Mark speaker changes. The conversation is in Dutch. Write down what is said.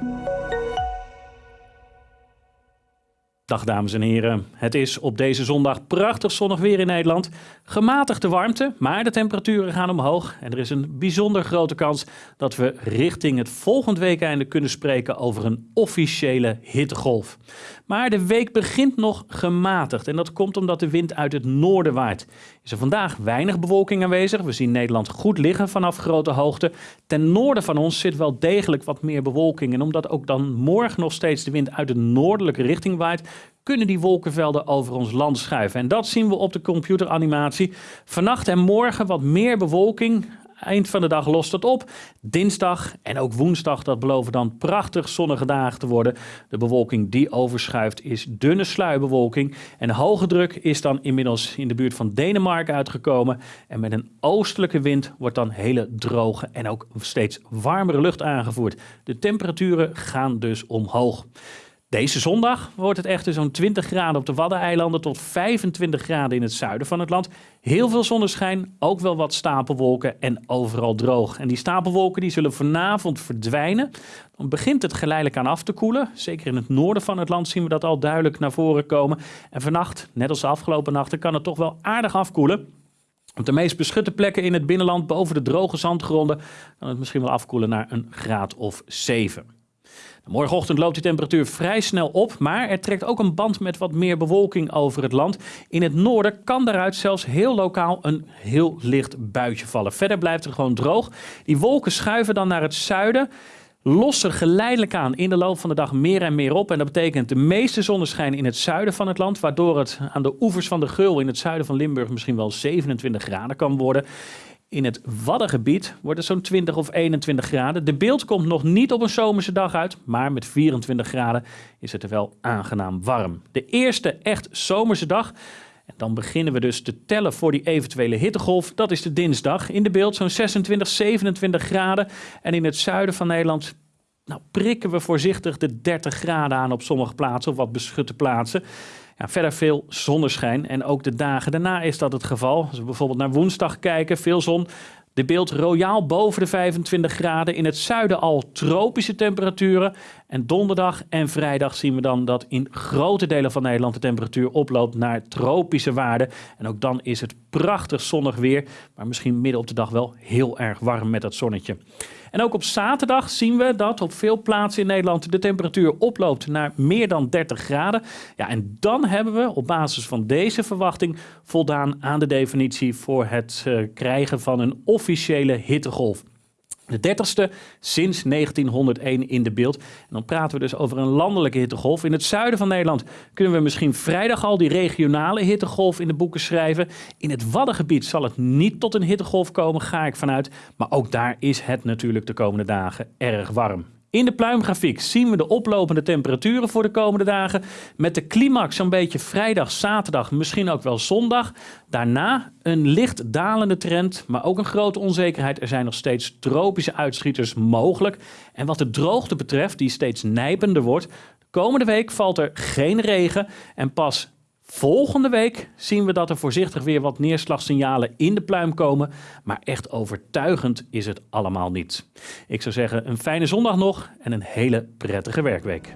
Speaker 1: Thank you. Dag dames en heren. Het is op deze zondag prachtig zonnig weer in Nederland. Gematigde warmte, maar de temperaturen gaan omhoog. En er is een bijzonder grote kans dat we richting het volgend weekeinde kunnen spreken over een officiële hittegolf. Maar de week begint nog gematigd en dat komt omdat de wind uit het noorden waait. Is er vandaag weinig bewolking aanwezig. We zien Nederland goed liggen vanaf grote hoogte. Ten noorden van ons zit wel degelijk wat meer bewolking. En omdat ook dan morgen nog steeds de wind uit de noordelijke richting waait, kunnen die wolkenvelden over ons land schuiven. En dat zien we op de computeranimatie. Vannacht en morgen wat meer bewolking. Eind van de dag lost het op. Dinsdag en ook woensdag, dat beloven dan prachtig zonnige dagen te worden. De bewolking die overschuift is dunne sluierbewolking. En hoge druk is dan inmiddels in de buurt van Denemarken uitgekomen. En met een oostelijke wind wordt dan hele droge en ook steeds warmere lucht aangevoerd. De temperaturen gaan dus omhoog. Deze zondag wordt het echter zo'n 20 graden op de Waddeneilanden tot 25 graden in het zuiden van het land. Heel veel zonneschijn, ook wel wat stapelwolken en overal droog. En die stapelwolken die zullen vanavond verdwijnen. Dan begint het geleidelijk aan af te koelen. Zeker in het noorden van het land zien we dat al duidelijk naar voren komen. En vannacht, net als de afgelopen nachten, kan het toch wel aardig afkoelen. Op de meest beschutte plekken in het binnenland, boven de droge zandgronden, kan het misschien wel afkoelen naar een graad of 7. Morgenochtend loopt die temperatuur vrij snel op, maar er trekt ook een band met wat meer bewolking over het land. In het noorden kan daaruit zelfs heel lokaal een heel licht buitje vallen. Verder blijft het gewoon droog. Die wolken schuiven dan naar het zuiden lossen geleidelijk aan in de loop van de dag meer en meer op. En dat betekent de meeste zonneschijn in het zuiden van het land, waardoor het aan de oevers van de Geul in het zuiden van Limburg misschien wel 27 graden kan worden. In het Waddengebied wordt het zo'n 20 of 21 graden. De beeld komt nog niet op een zomerse dag uit, maar met 24 graden is het er wel aangenaam warm. De eerste echt zomerse dag. En dan beginnen we dus te tellen voor die eventuele hittegolf. Dat is de dinsdag. In de beeld zo'n 26, 27 graden. En in het zuiden van Nederland nou, prikken we voorzichtig de 30 graden aan op sommige plaatsen, of wat beschutte plaatsen. Verder veel zonneschijn en ook de dagen daarna is dat het geval. Als we bijvoorbeeld naar woensdag kijken, veel zon. De beeld royaal boven de 25 graden. In het zuiden al tropische temperaturen. En donderdag en vrijdag zien we dan dat in grote delen van Nederland de temperatuur oploopt naar tropische waarden. En ook dan is het prachtig zonnig weer. Maar misschien midden op de dag wel heel erg warm met dat zonnetje. En ook op zaterdag zien we dat op veel plaatsen in Nederland de temperatuur oploopt naar meer dan 30 graden. Ja, en dan hebben we op basis van deze verwachting voldaan aan de definitie voor het uh, krijgen van een officiële hittegolf. De dertigste sinds 1901 in de beeld. En dan praten we dus over een landelijke hittegolf. In het zuiden van Nederland kunnen we misschien vrijdag al die regionale hittegolf in de boeken schrijven. In het Waddengebied zal het niet tot een hittegolf komen, ga ik vanuit. Maar ook daar is het natuurlijk de komende dagen erg warm. In de pluimgrafiek zien we de oplopende temperaturen voor de komende dagen. Met de climax zo'n beetje vrijdag, zaterdag, misschien ook wel zondag. Daarna een licht dalende trend, maar ook een grote onzekerheid. Er zijn nog steeds tropische uitschieters mogelijk. En wat de droogte betreft, die steeds nijpender wordt. De komende week valt er geen regen en pas Volgende week zien we dat er voorzichtig weer wat neerslagsignalen in de pluim komen, maar echt overtuigend is het allemaal niet. Ik zou zeggen een fijne zondag nog en een hele prettige werkweek.